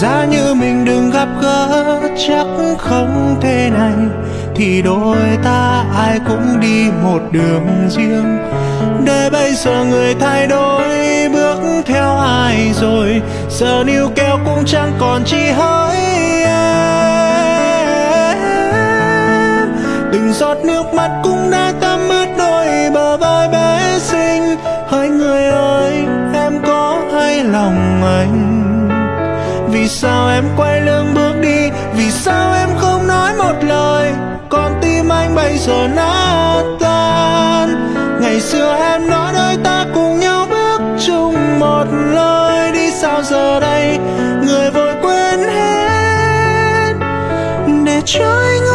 giá như mình đừng gặp gỡ, chắc không thế này. Thì đôi ta ai cũng đi một đường riêng. Để bây giờ người thay đổi, bước theo ai rồi? Giờ níu kéo cũng chẳng còn chi hỡi em. Từng giọt nước mắt cũng đã tắm ướt đôi bờ vai bé xinh. Hỡi người ơi, em có hay lòng anh? Vì sao em quay lưng bước đi? Vì sao em không nói một lời? Con tim anh bây giờ nát tan. Ngày xưa em nói đôi ta cùng nhau bước chung một lối. Đi sao giờ đây? Người vội quên hết. Để cho anh